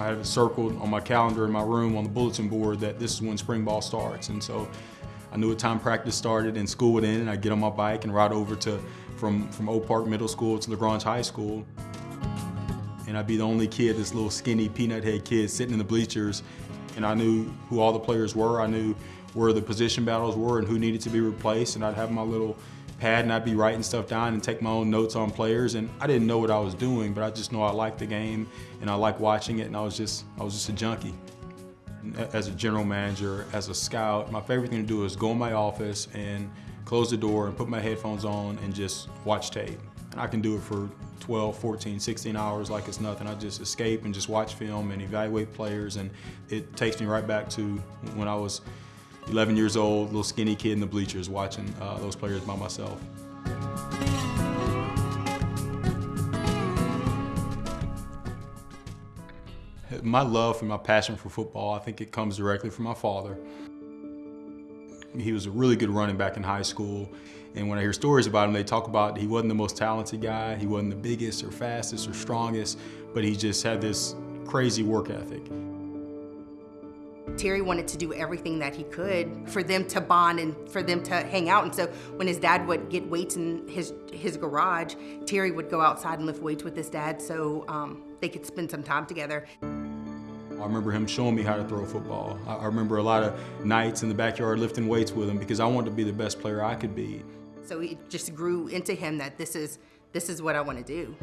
I have it circled on my calendar in my room on the bulletin board that this is when spring ball starts. And so I knew what time practice started and school would end and I'd get on my bike and ride over to from, from Oak Park Middle School to LaGrange High School. And I'd be the only kid, this little skinny peanut head kid sitting in the bleachers. And I knew who all the players were. I knew where the position battles were and who needed to be replaced. And I'd have my little pad and I'd be writing stuff down and take my own notes on players. And I didn't know what I was doing, but I just know I liked the game and I liked watching it. And I was just, I was just a junkie. As a general manager, as a scout, my favorite thing to do is go in my office and close the door and put my headphones on and just watch tape. And I can do it for 12, 14, 16 hours like it's nothing. I just escape and just watch film and evaluate players and it takes me right back to when I was 11 years old, little skinny kid in the bleachers watching uh, those players by myself. My love and my passion for football, I think it comes directly from my father. He was a really good running back in high school. And when I hear stories about him, they talk about he wasn't the most talented guy, he wasn't the biggest or fastest or strongest, but he just had this crazy work ethic. Terry wanted to do everything that he could for them to bond and for them to hang out. And so when his dad would get weights in his his garage, Terry would go outside and lift weights with his dad so um, they could spend some time together. I remember him showing me how to throw a football. I remember a lot of nights in the backyard lifting weights with him because I wanted to be the best player I could be. So it just grew into him that this is this is what I want to do.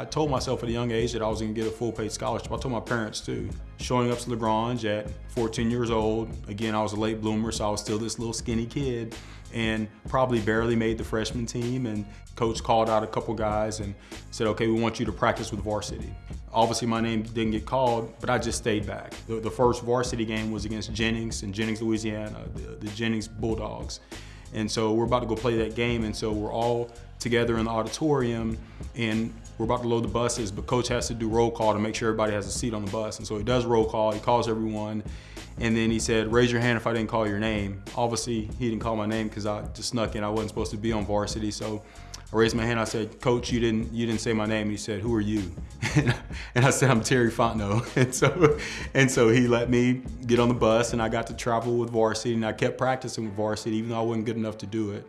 I told myself at a young age that I was gonna get a full paid scholarship. I told my parents too. Showing up to LaGrange at 14 years old, again, I was a late bloomer, so I was still this little skinny kid and probably barely made the freshman team. And coach called out a couple guys and said, okay, we want you to practice with varsity. Obviously my name didn't get called, but I just stayed back. The, the first varsity game was against Jennings in Jennings, Louisiana, the, the Jennings Bulldogs. And so we're about to go play that game, and so we're all together in the auditorium, and we're about to load the buses, but coach has to do roll call to make sure everybody has a seat on the bus. And so he does roll call, he calls everyone, and then he said, raise your hand if I didn't call your name. Obviously, he didn't call my name because I just snuck in. I wasn't supposed to be on varsity, so I raised my hand. I said, Coach, you didn't you didn't say my name. And He said, Who are you? and I said, I'm Terry Fontenot. And so and so he let me get on the bus, and I got to travel with varsity, and I kept practicing with varsity, even though I wasn't good enough to do it.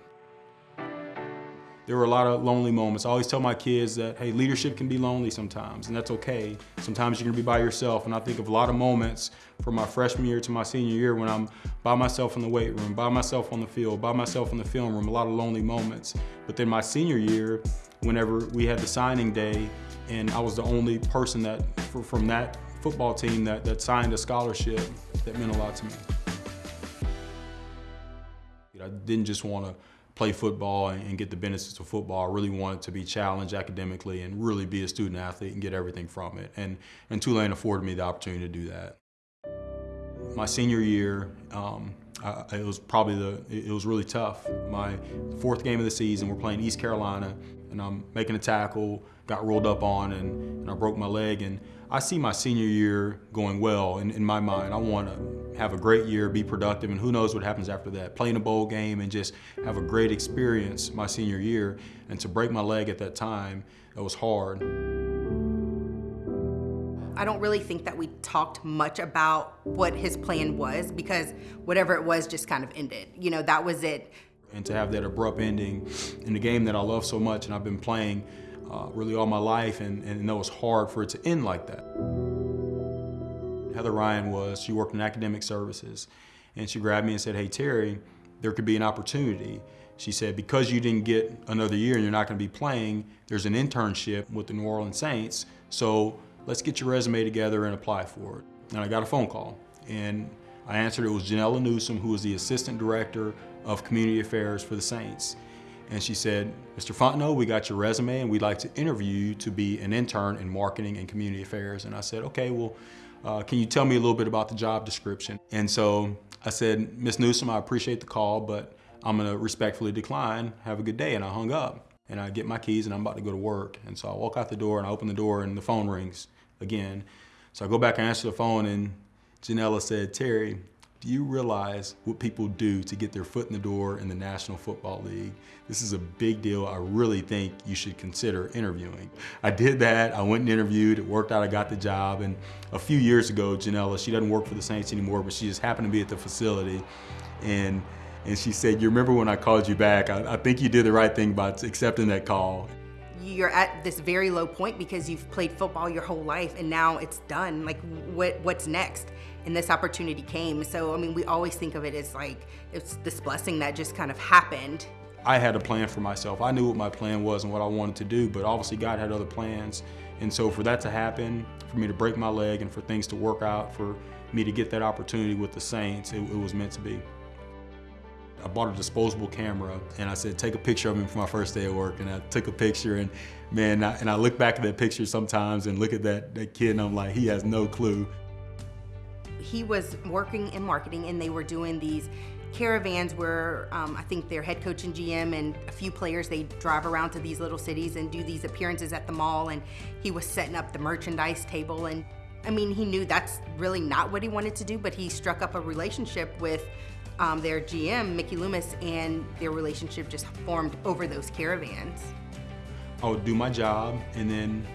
There were a lot of lonely moments. I always tell my kids that, hey, leadership can be lonely sometimes, and that's okay. Sometimes you're gonna be by yourself, and I think of a lot of moments from my freshman year to my senior year when I'm by myself in the weight room, by myself on the field, by myself in the film room, a lot of lonely moments. But then my senior year, whenever we had the signing day, and I was the only person that, from that football team that, that signed a scholarship, that meant a lot to me. I didn't just want to play football and get the benefits of football. I really wanted to be challenged academically and really be a student athlete and get everything from it. And, and Tulane afforded me the opportunity to do that. My senior year, um, I, it was probably the, it was really tough. My fourth game of the season, we're playing East Carolina, and I'm making a tackle, got rolled up on, and, and I broke my leg. And I see my senior year going well in, in my mind. I want to have a great year, be productive, and who knows what happens after that. Playing a bowl game and just have a great experience my senior year. And to break my leg at that time, it was hard. I don't really think that we talked much about what his plan was because whatever it was just kind of ended. You know, that was it. And to have that abrupt ending in the game that I love so much and I've been playing uh, really all my life, and, and it was hard for it to end like that. Heather Ryan was, she worked in academic services, and she grabbed me and said, hey, Terry, there could be an opportunity. She said, because you didn't get another year and you're not gonna be playing, there's an internship with the New Orleans Saints, so let's get your resume together and apply for it. And I got a phone call, and I answered, it was Janella Newsom, who was the Assistant Director of Community Affairs for the Saints. And she said, Mr. Fontenot, we got your resume and we'd like to interview you to be an intern in marketing and community affairs. And I said, okay, well, uh, can you tell me a little bit about the job description? And so I said, Ms. Newsom, I appreciate the call, but I'm gonna respectfully decline. Have a good day. And I hung up. And I get my keys and I'm about to go to work. And so I walk out the door and I open the door and the phone rings again. So I go back and answer the phone and Janella said, Terry, Do you realize what people do to get their foot in the door in the National Football League? This is a big deal. I really think you should consider interviewing. I did that. I went and interviewed. It worked out. I got the job. And a few years ago, Janella, she doesn't work for the Saints anymore, but she just happened to be at the facility. And, and she said, you remember when I called you back? I, I think you did the right thing by accepting that call you're at this very low point because you've played football your whole life and now it's done. Like what what's next? And this opportunity came. So, I mean, we always think of it as like it's this blessing that just kind of happened. I had a plan for myself. I knew what my plan was and what I wanted to do, but obviously God had other plans. And so for that to happen, for me to break my leg and for things to work out, for me to get that opportunity with the Saints, it, it was meant to be. I bought a disposable camera and I said, take a picture of me for my first day of work. And I took a picture and man, I, and I look back at that picture sometimes and look at that, that kid and I'm like, he has no clue he was working in marketing and they were doing these caravans where um, I think their head coach and GM and a few players, they drive around to these little cities and do these appearances at the mall and he was setting up the merchandise table and I mean, he knew that's really not what he wanted to do, but he struck up a relationship with um, their GM, Mickey Loomis, and their relationship just formed over those caravans. I would do my job and then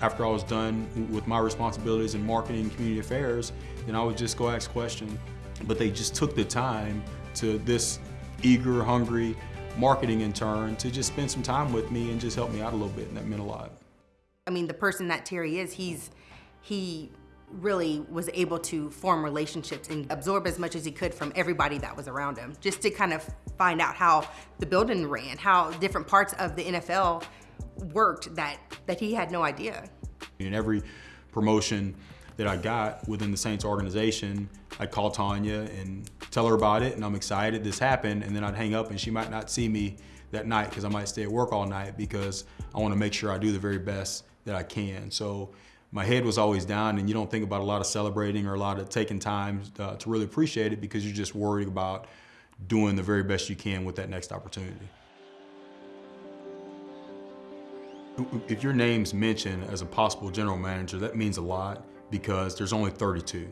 after I was done with my responsibilities in marketing and community affairs, then I would just go ask questions. But they just took the time to this eager, hungry marketing intern to just spend some time with me and just help me out a little bit, and that meant a lot. I mean, the person that Terry is, he's he really was able to form relationships and absorb as much as he could from everybody that was around him, just to kind of find out how the building ran, how different parts of the NFL worked that, that he had no idea. In every promotion that I got within the Saints organization, I'd call Tanya and tell her about it and I'm excited this happened and then I'd hang up and she might not see me that night because I might stay at work all night because I want to make sure I do the very best that I can. So my head was always down and you don't think about a lot of celebrating or a lot of taking time uh, to really appreciate it because you're just worried about doing the very best you can with that next opportunity. If your name's mentioned as a possible general manager, that means a lot because there's only 32.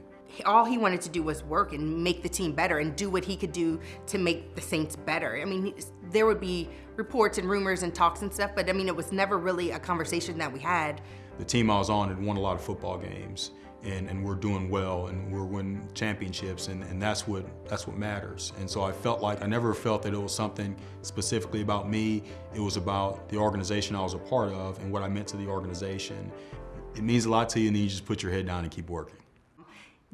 All he wanted to do was work and make the team better and do what he could do to make the Saints better. I mean, there would be reports and rumors and talks and stuff, but I mean, it was never really a conversation that we had. The team I was on had won a lot of football games and, and we're doing well and we're winning championships and, and that's what that's what matters. And so I felt like I never felt that it was something specifically about me. It was about the organization I was a part of and what I meant to the organization. It means a lot to you and then you just put your head down and keep working.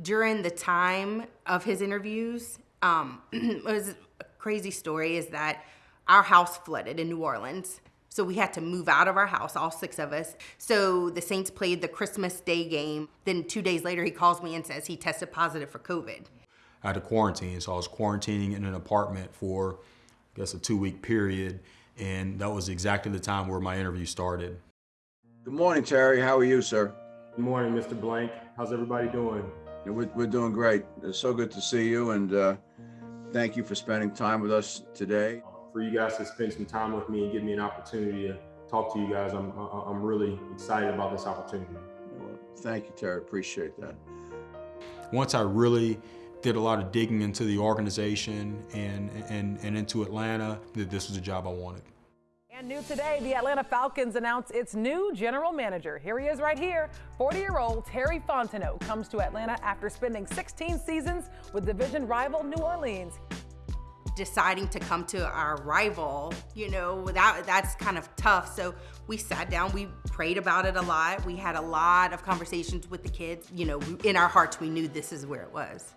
During the time of his interviews, um, it was a crazy story is that our house flooded in New Orleans so we had to move out of our house, all six of us. So the Saints played the Christmas Day game. Then two days later, he calls me and says he tested positive for COVID. I had to quarantine, so I was quarantining in an apartment for, I guess, a two-week period, and that was exactly the time where my interview started. Good morning, Terry. How are you, sir? Good morning, Mr. Blank. How's everybody doing? We're, we're doing great. It's so good to see you, and uh, thank you for spending time with us today for you guys to spend some time with me and give me an opportunity to talk to you guys. I'm I'm really excited about this opportunity. Thank you, Terry. Appreciate that. Once I really did a lot of digging into the organization and and and into Atlanta, that this was a job I wanted. And new today, the Atlanta Falcons announced its new general manager. Here he is right here. 40-year-old Terry Fontenot comes to Atlanta after spending 16 seasons with division rival New Orleans deciding to come to our rival, you know, that, that's kind of tough. So we sat down, we prayed about it a lot. We had a lot of conversations with the kids. You know, in our hearts, we knew this is where it was.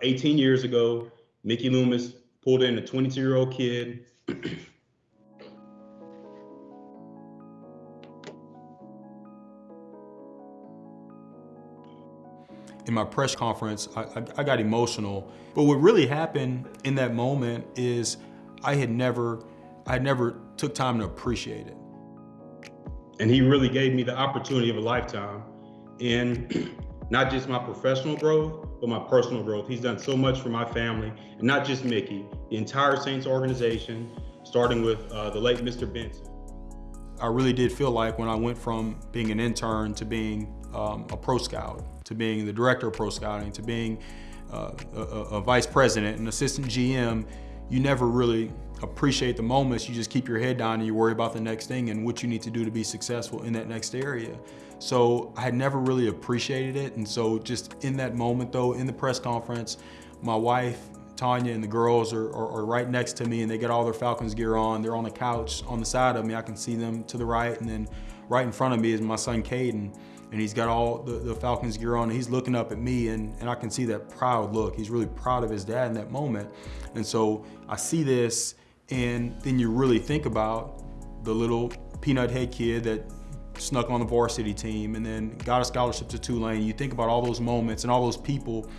18 years ago, Mickey Loomis pulled in a 22 year old kid in my press conference, I, I, I, got emotional. But what really happened in that moment is I had never, I had never took time to appreciate it. And he really gave me the opportunity of a lifetime in not just my professional growth, but my personal growth. He's done so much for my family, and not just Mickey, the entire Saints organization, starting with uh, the late Mr. Benson. I really did feel like when I went from being an intern to being um, a pro scout, to being the director of pro scouting, to being uh, a, a vice president, an assistant GM, you never really appreciate the moments. You just keep your head down and you worry about the next thing and what you need to do to be successful in that next area. So I had never really appreciated it. And so just in that moment though, in the press conference, my wife, Tanya and the girls are, are, are, right next to me and they got all their Falcons gear on. They're on the couch on the side of me. I can see them to the right and then right in front of me is my son Caden and he's got all the, the Falcons gear on. he's looking up at me, and, and I can see that proud look. He's really proud of his dad in that moment. And so I see this, and then you really think about the little peanut head kid that snuck on the varsity team and then got a scholarship to Tulane. You think about all those moments and all those people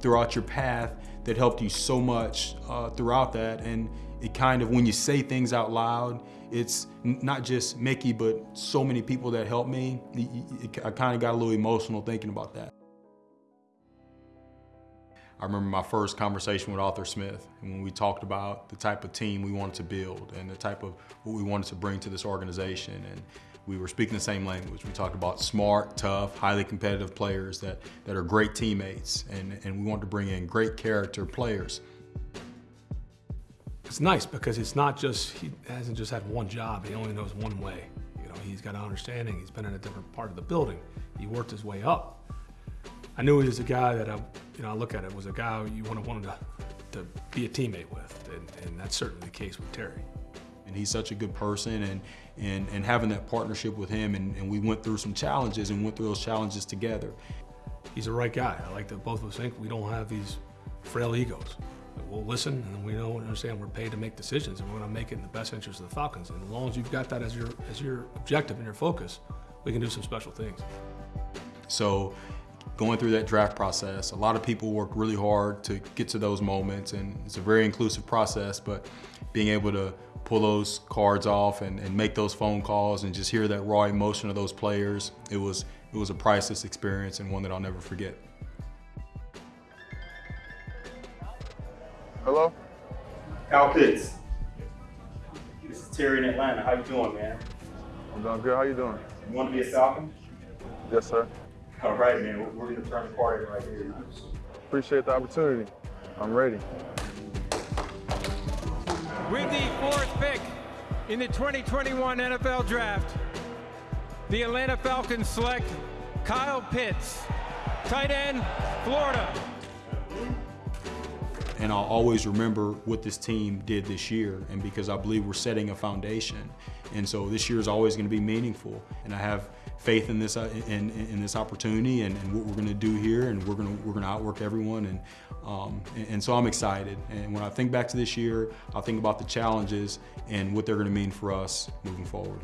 throughout your path that helped you so much uh, throughout that. And it kind of, when you say things out loud, it's not just Mickey, but so many people that helped me. I kind of got a little emotional thinking about that. I remember my first conversation with Arthur Smith and when we talked about the type of team we wanted to build and the type of what we wanted to bring to this organization. And we were speaking the same language. We talked about smart, tough, highly competitive players that, that are great teammates and, and we wanted to bring in great character players. It's nice because it's not just, he hasn't just had one job, he only knows one way. You know, he's got an understanding, he's been in a different part of the building. He worked his way up. I knew he was a guy that I, you know, I look at it was a guy you want to want to, to be a teammate with, and, and that's certainly the case with Terry. And he's such a good person, and and and having that partnership with him, and, and we went through some challenges and went through those challenges together. He's the right guy. I like that both of us think we don't have these frail egos. We'll listen, and we know and understand we're paid to make decisions, and we're going to make it in the best interest of the Falcons. And as long as you've got that as your as your objective and your focus, we can do some special things. So going through that draft process. A lot of people work really hard to get to those moments and it's a very inclusive process, but being able to pull those cards off and, and make those phone calls and just hear that raw emotion of those players, it was, it was a priceless experience and one that I'll never forget. Hello? Kyle Pitts. This is Terry in Atlanta. How you doing, man? I'm doing good. How you doing? You want to be a Falcon? Yes, sir. All right, man. We're going to turn the party right here. Appreciate the opportunity. I'm ready. With the fourth pick in the 2021 NFL Draft, the Atlanta Falcons select Kyle Pitts, tight end, Florida. And I'll always remember what this team did this year, and because I believe we're setting a foundation. And so this year is always going to be meaningful. And I have faith in this uh, in, in this opportunity and, and what we're going to do here, and we're going to we're going to outwork everyone. And, um, and, and so I'm excited. And when I think back to this year, I think about the challenges and what they're going to mean for us moving forward.